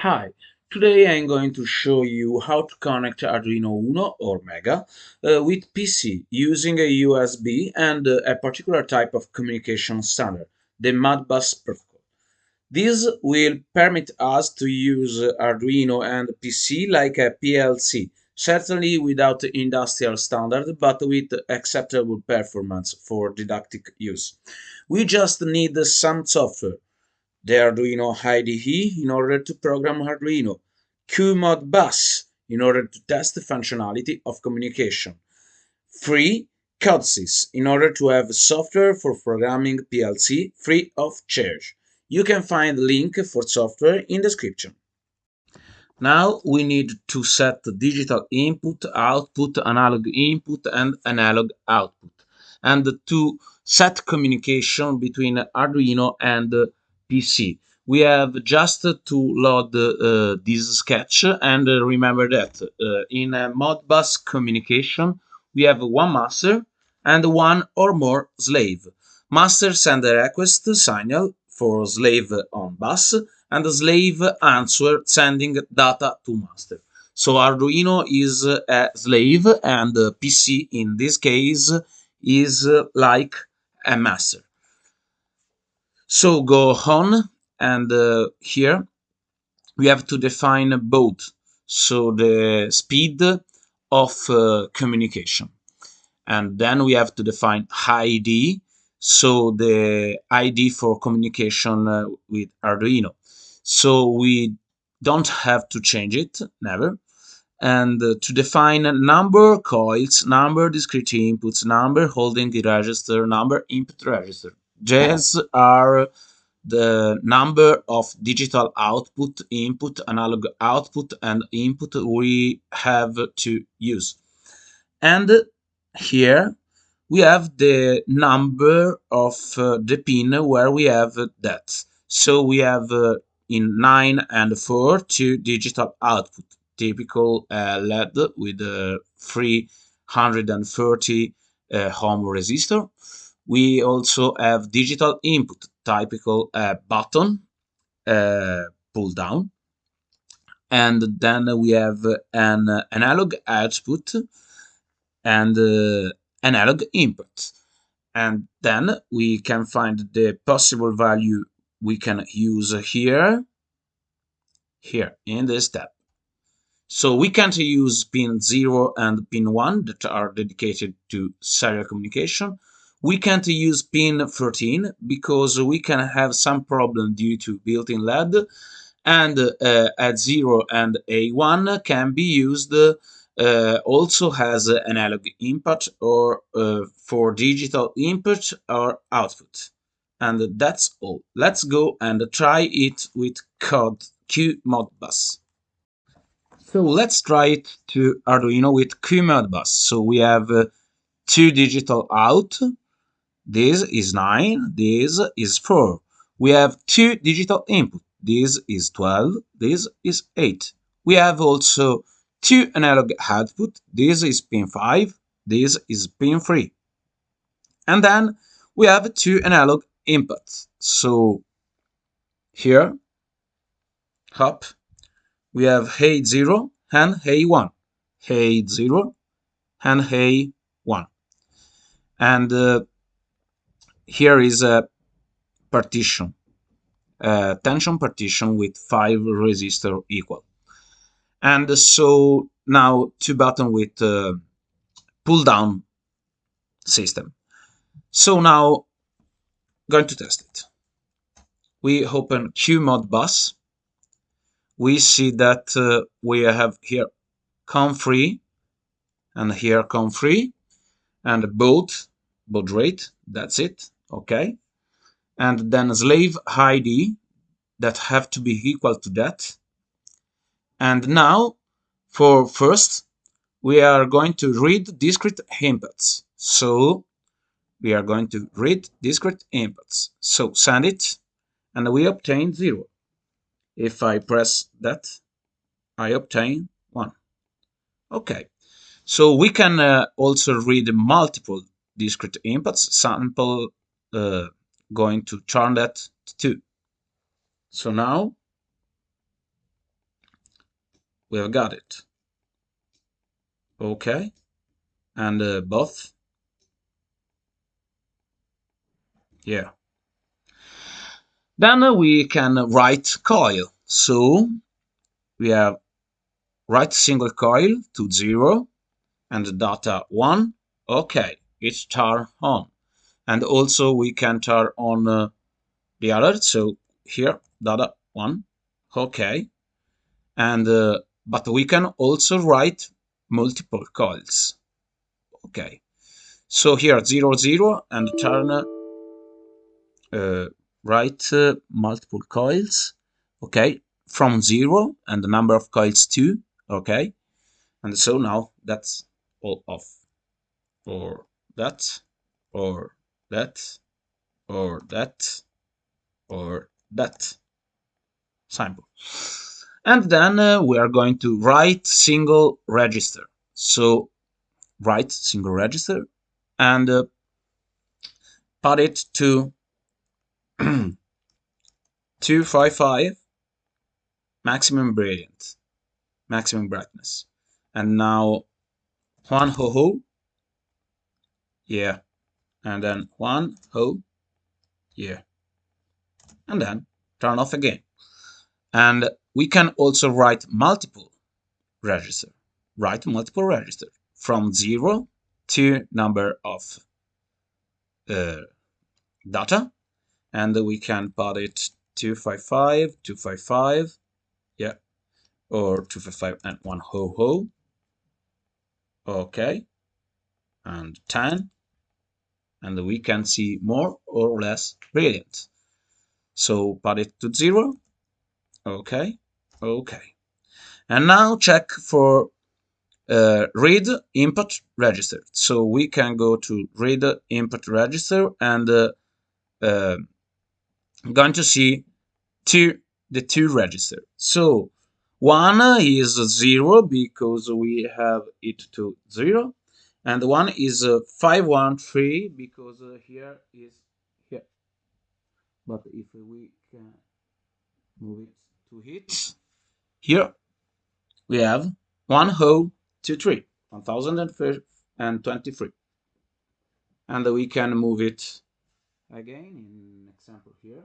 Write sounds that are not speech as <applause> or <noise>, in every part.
Hi, today I'm going to show you how to connect Arduino Uno or Mega uh, with PC using a USB and uh, a particular type of communication standard, the Modbus protocol. This will permit us to use Arduino and PC like a PLC, certainly without industrial standard but with acceptable performance for didactic use. We just need some software the Arduino IDE in order to program Arduino, QModBus in order to test the functionality of communication, free Codesys in order to have software for programming PLC free of charge. You can find the link for software in description. Now we need to set digital input, output, analog input and analog output and to set communication between Arduino and PC. We have just to load uh, this sketch and uh, remember that uh, in a Modbus communication we have one master and one or more slave. Master send a request signal for slave on bus and slave answer sending data to master. So Arduino is a slave and PC in this case is like a master. So go on and uh, here we have to define both. So the speed of uh, communication. And then we have to define ID, so the ID for communication uh, with Arduino. So we don't have to change it, never. And uh, to define number coils, number discrete inputs, number holding the register, number input register. These are the number of digital output, input, analog output, and input we have to use. And here we have the number of uh, the pin where we have that. So we have uh, in 9 and 4 two digital output, typical uh, LED with a 330 uh, ohm resistor we also have digital input, typical uh, button uh, pull down. And then we have an analog output and uh, analog input. And then we can find the possible value we can use here, here in this step. So we can't use pin 0 and pin 1 that are dedicated to serial communication we can't use pin 13 because we can have some problem due to built-in LED and uh, A0 and A1 can be used uh, also has analog input or uh, for digital input or output. And that's all. Let's go and try it with code QModBus. So let's try it to Arduino with QModBus. So we have uh, two digital out this is 9, this is 4. We have two digital input. This is 12, this is 8. We have also two analog output. This is pin 5, this is pin 3. And then we have two analog inputs. So here, up, we have A0 and A1. A0 and A1. And uh, here is a partition, a tension partition with five resistor equal. And so now two button with uh, pull down system. So now going to test it. We open QModBus. We see that uh, we have here COM3 and here COM3 and both baud rate. That's it okay? And then slave id that have to be equal to that. And now for first we are going to read discrete inputs. So we are going to read discrete inputs. So send it and we obtain zero. If I press that I obtain one. Okay. So we can uh, also read multiple discrete inputs sample uh, going to turn that to 2. So now we have got it. Okay. And uh, both? Yeah. Then uh, we can write coil. So we have write single coil to 0 and data 1 okay. It's turn on and also we can turn on uh, the other so here data 1 okay. And uh, but we can also write multiple coils okay. So here 0 0 and turn uh, write uh, multiple coils okay. From 0 and the number of coils 2 okay. And so now that's all off or that or that or that or that simple and then uh, we are going to write single register. So write single register and uh, put it to <clears throat> 255 maximum brilliant maximum brightness. And now one ho ho yeah and then one ho yeah. And then turn off again. And we can also write multiple register write multiple register from zero to number of uh, data. And we can put it 255 255 yeah or 255 and one ho ho. Okay. And 10 and we can see more or less brilliant. So put it to zero. Okay okay. And now check for uh, read input register. So we can go to read input register and uh, uh, going to see two the two register. So one is zero because we have it to zero and the one is uh, 513 because uh, here is here. But if we can move it to hit here we have one ho two three 1023 and we can move it again in example here.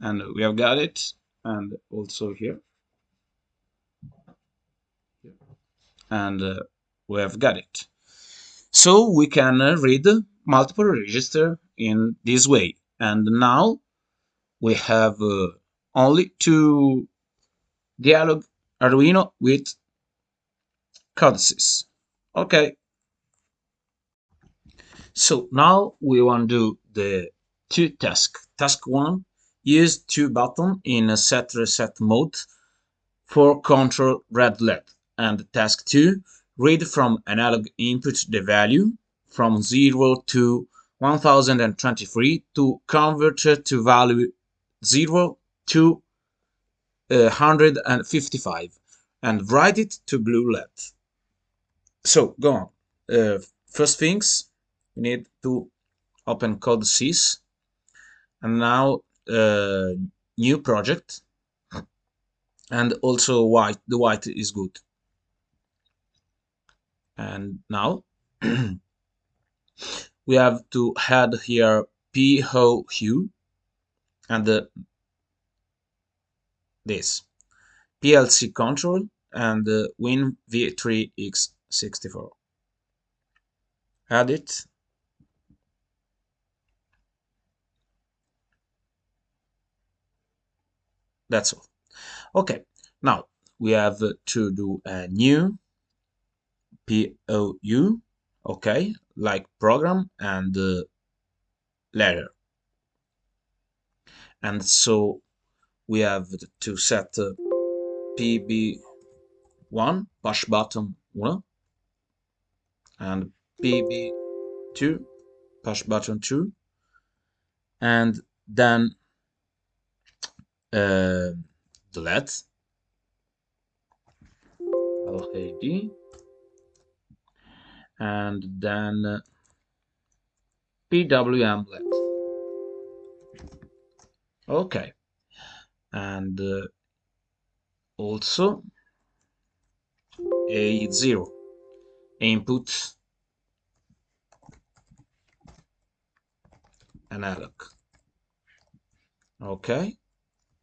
And we have got it and also here, here. and uh, we have got it. So we can uh, read multiple register in this way. And now we have uh, only two dialog arduino with Codesys. Okay. So now we want to do the two task task one Use two button in a set reset mode for control red LED. And task 2, read from analog input the value from 0 to 1023 to convert to value 0 to uh, 155 and write it to blue LED. So go on. Uh, first things, we need to open Codesys and now uh, new project and also white the white is good and now <clears throat> we have to add here pho hue and the, this. Plc control and the win v3x64 add it. That's all. Okay, now we have to do a new POU, okay, like program and uh, letter. And so we have to set uh, PB1, push button 1, and PB2, push button 2, and then uh, delete LAD and then PWM let okay. And uh, also A0 input. Analog. Okay.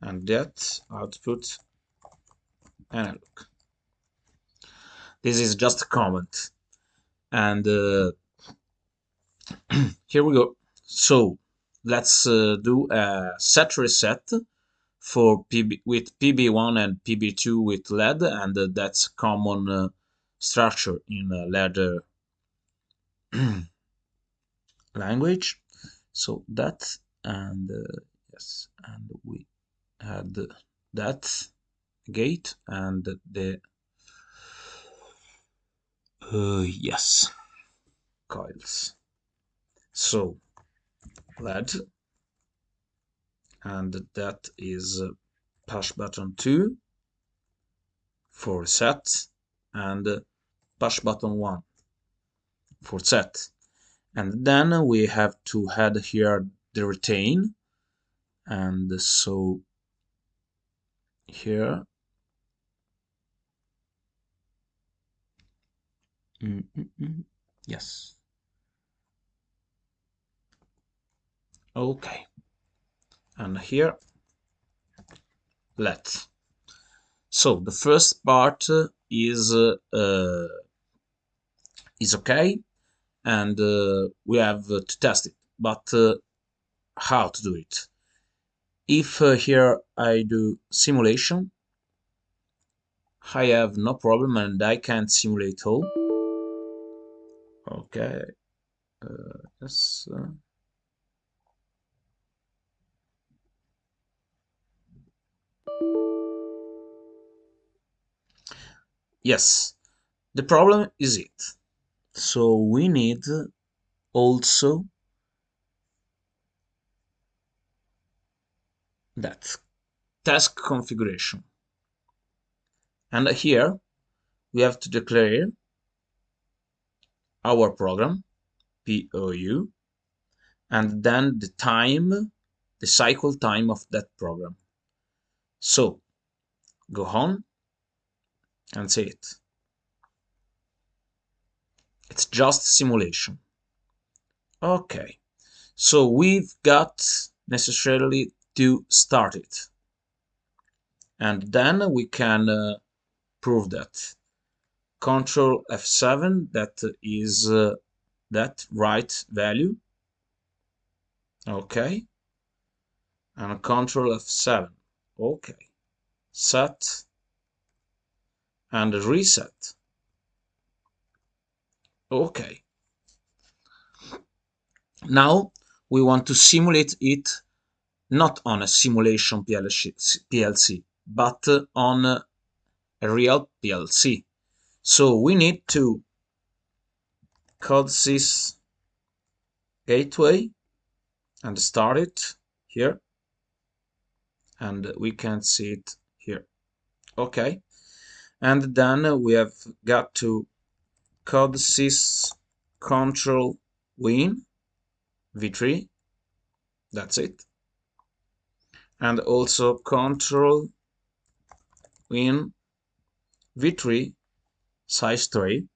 And that output analog. This is just a comment and uh, <clears throat> here we go. So let's uh, do a set reset for PB with PB1 and PB2 with lead and uh, that's common uh, structure in LED <clears throat> language. So that and uh, yes and we had that gate and the uh, yes. Coils. So LED and that is push button 2 for set and push button 1 for set. And then we have to add here the retain. And so here mm -mm -mm. yes. Okay. And here let's. so the first part is uh, uh, is okay and uh, we have to test it. But uh, how to do it? If uh, here I do simulation I have no problem and I can't simulate all okay uh, yes yes the problem is it. So we need also that task configuration. And here we have to declare our program POU and then the time the cycle time of that program so go on and see it. It's just simulation. Okay, so we've got necessarily to start it. And then we can uh, prove that. Control F7, that is uh, that right value. Okay. And Control F7. Okay. Set and reset. Okay. Now we want to simulate it not on a simulation PLC, but on a real PLC. So we need to Codesys gateway and start it here. And we can see it here. Okay. And then we have got to Codesys control win v3 that's it. And also control win v3 size 3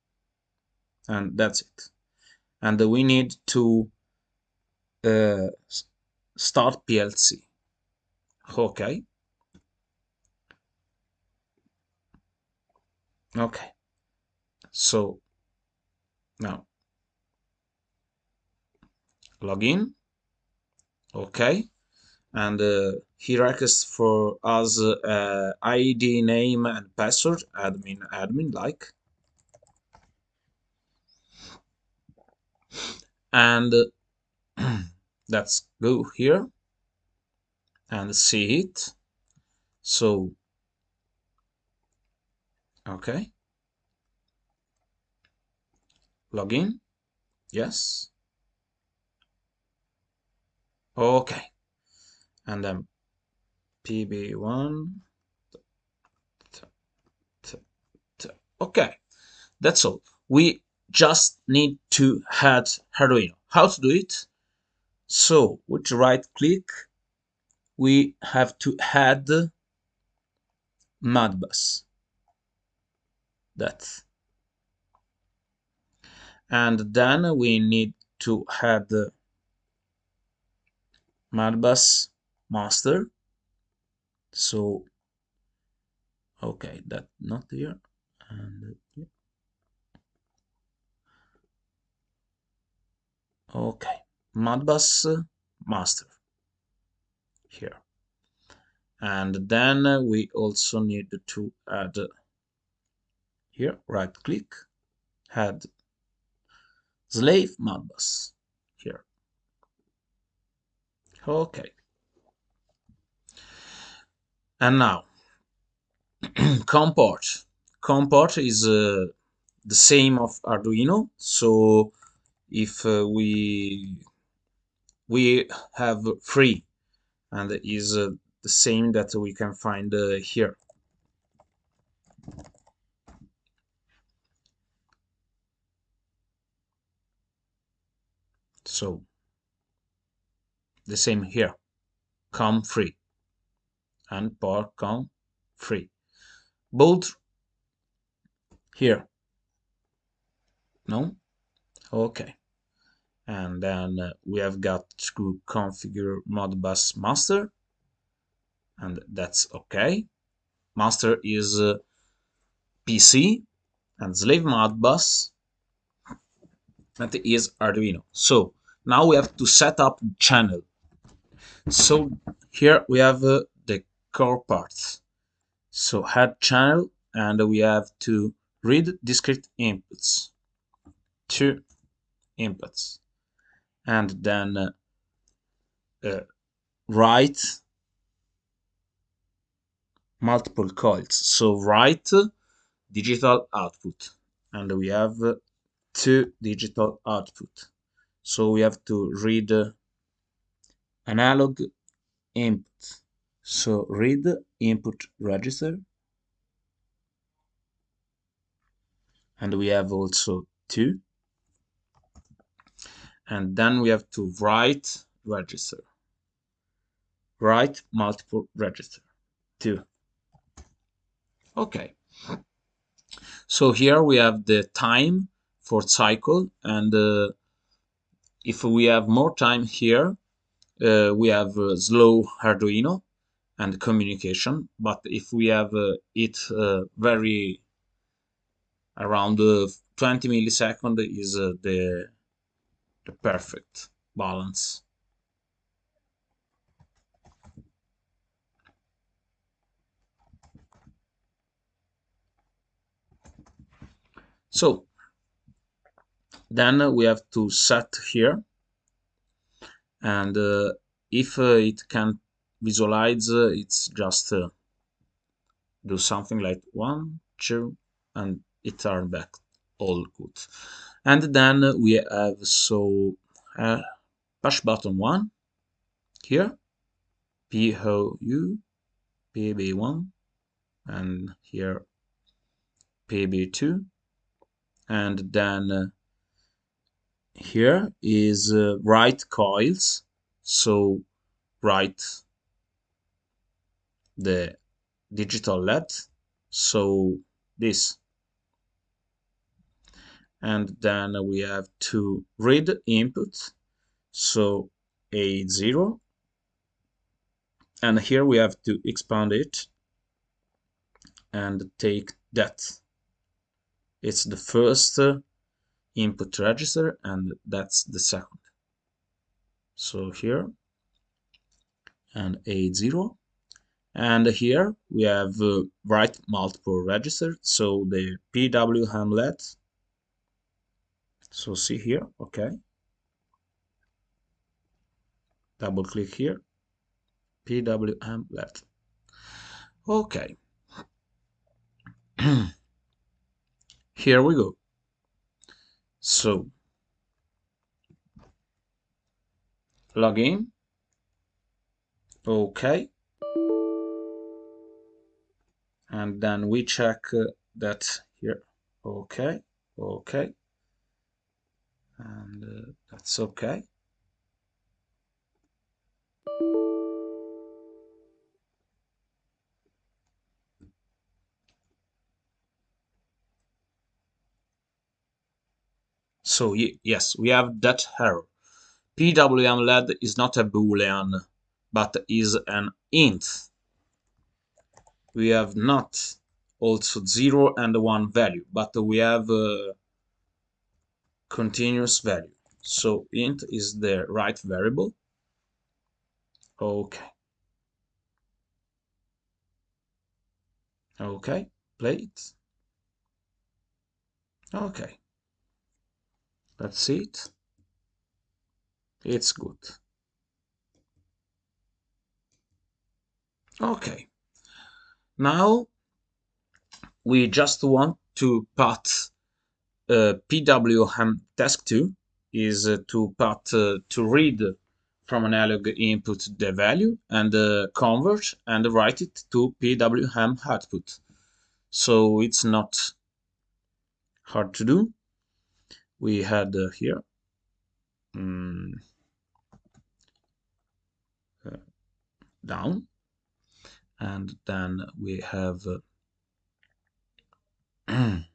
and that's it. And we need to uh, start PLC okay. Okay. So now login okay. And uh, he requests for us uh, id name and password admin admin like and <clears throat> let's go here and see it. So okay. Login. Yes. Okay. And then pb1 okay. That's all. We just need to add Arduino how to do it? So with right click we have to add Modbus that. And then we need to add Modbus master. So okay that not here. And yeah. Okay Modbus master. Here. And then we also need to add here right click add slave Modbus here. Okay and now <clears throat> COM port COM port is uh, the same of Arduino. So if uh, we we have three and is uh, the same that we can find uh, here. So the same here. COM free. And port COM free. Both here. No? Okay and then uh, we have got to configure modbus master. And that's okay. Master is uh, pc and slave modbus that is arduino. So now we have to set up channel. So here we have uh, the core parts. So add channel and we have to read discrete inputs. Two inputs and then uh, uh, write multiple coils. So write digital output and we have two digital output. So we have to read uh, analog input. So read input register. And we have also two and then we have to write register. Write multiple register. Two. Okay. So here we have the time for cycle. And uh, if we have more time here uh, we have uh, slow Arduino and communication. But if we have uh, it uh, very around uh, 20 millisecond is the the perfect balance. So then we have to set here. And uh, if uh, it can visualize uh, it's just uh, do something like one two and it turn back. All good and then we have so uh, push button one here POU PB1 and here PB2 and then uh, here is uh, write coils. So write the digital LED. So this and then we have to read input. So a0 and here we have to expand it and take that. It's the first uh, input register and that's the second. So here and a0 and here we have uh, write multiple register. So the pw LED so see here okay. Double click here. Pwm LED okay. <clears throat> Here we go. So log in. Okay. And then we check uh, that here. Okay. Okay and uh, that's okay. So yes, we have that error. PWMLED is not a boolean, but is an int. We have not also 0 and 1 value, but we have uh, continuous value. So int is the right variable. Okay. Okay, play it. Okay. Let's see it. It's good. Okay. Now we just want to put PWM task 2 is uh, to put uh, to read from analog input the value and uh, convert and write it to PWM output. So it's not hard to do. We had here um, down and then we have uh, <clears throat>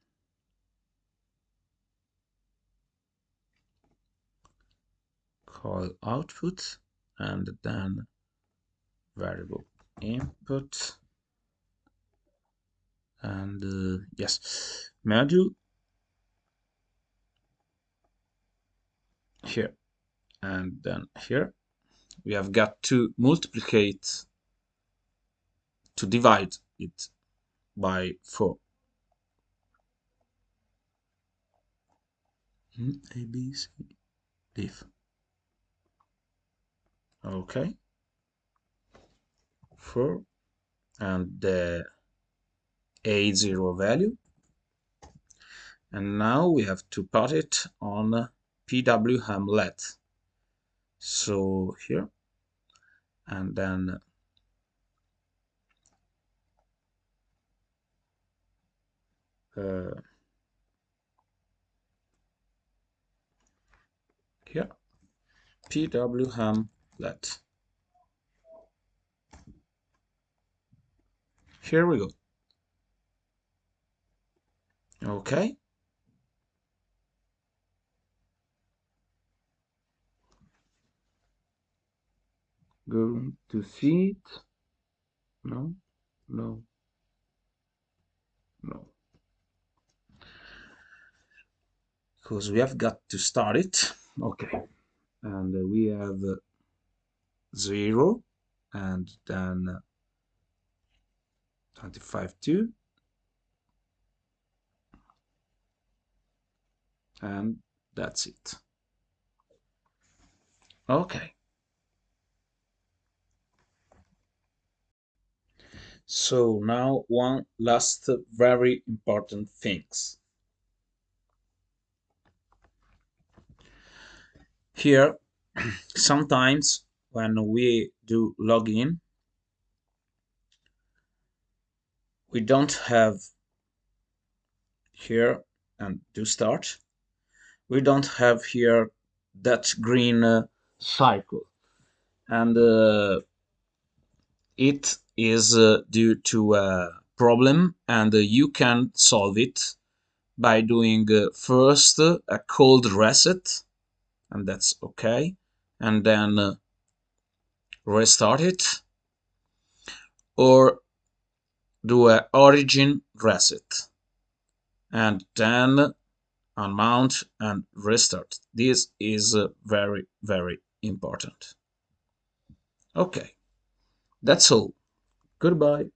call output and then variable input. And uh, yes module here and then here. We have got to multiplicate to divide it by 4 hmm, a b c if okay. 4 and the a0 value. And now we have to put it on PWM LED so here. And then uh, here. PWM let here we go. Okay. Going to see it. No no no. Because we have got to start it. Okay. And uh, we have uh, 0 and then 25 2 and that's it. Okay. So now one last very important things. Here <clears throat> sometimes when we do login we don't have here and do start. We don't have here that green uh, cycle. And uh, it is uh, due to a problem and uh, you can solve it by doing uh, first a cold reset and that's okay. And then uh, restart it? Or do a origin reset? And then unmount and restart. This is uh, very very important. Okay. That's all. Goodbye